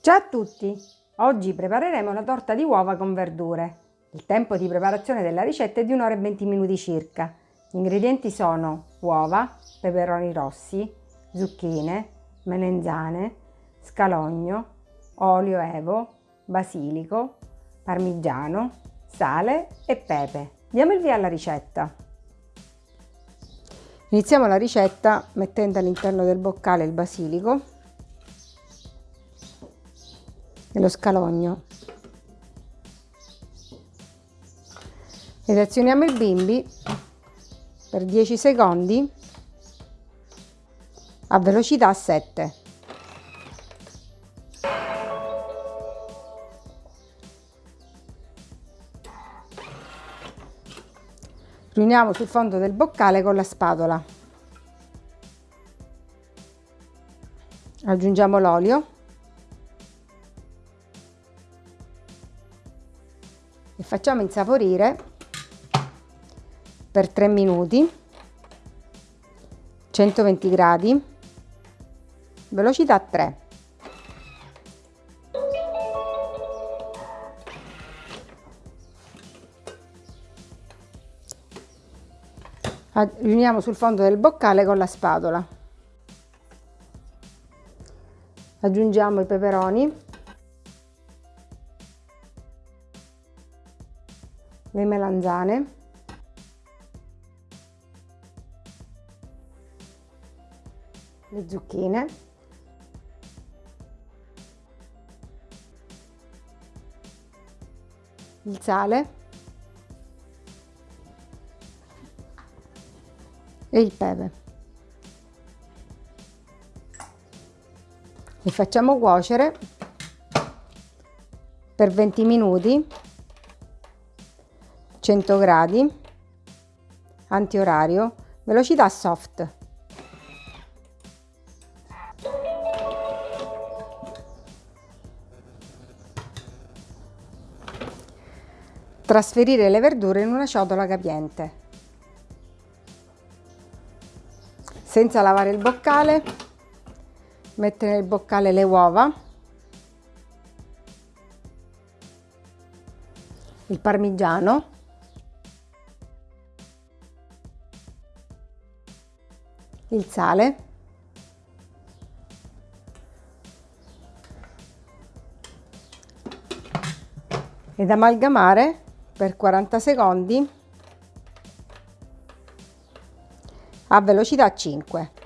Ciao a tutti! Oggi prepareremo la torta di uova con verdure. Il tempo di preparazione della ricetta è di 1 ora e 20 minuti circa. Gli ingredienti sono uova, peperoni rossi, zucchine, melenzane, scalogno, olio evo, basilico, parmigiano, sale e pepe. Diamo il via alla ricetta. Iniziamo la ricetta mettendo all'interno del boccale il basilico e lo scalogno. Ed azioniamo il bimbi per 10 secondi a velocità 7. Riuniamo sul fondo del boccale con la spatola. Aggiungiamo l'olio e facciamo insaporire per 3 minuti 120 gradi velocità 3 riuniamo sul fondo del boccale con la spatola. Aggiungiamo i peperoni le melanzane. Le zucchine. Il sale. E il pepe. Li facciamo cuocere per 20 minuti 100 gradi antiorario velocità soft Trasferire le verdure in una ciotola capiente. Senza lavare il boccale, mettere nel boccale le uova, il parmigiano, il sale, ed amalgamare per 40 secondi a velocità 5.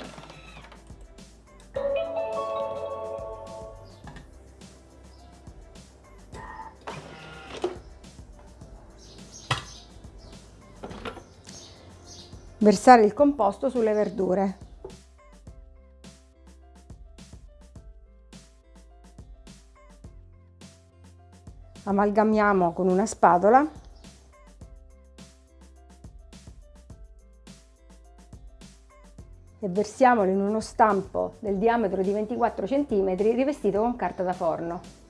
Versare il composto sulle verdure. Amalgamiamo con una spatola e versiamolo in uno stampo del diametro di 24 cm rivestito con carta da forno.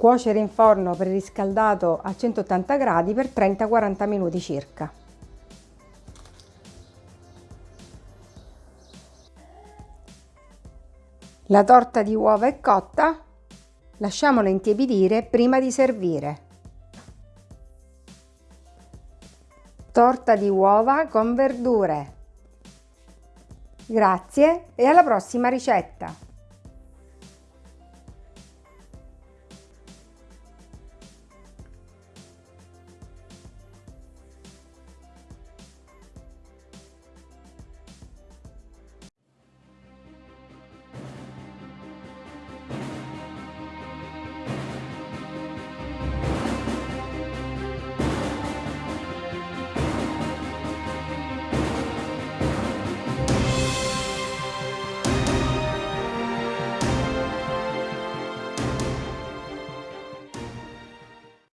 Cuocere in forno preriscaldato a 180 gradi per 30-40 minuti circa. La torta di uova è cotta, lasciamola intiepidire prima di servire. torta di uova con verdure. Grazie e alla prossima ricetta!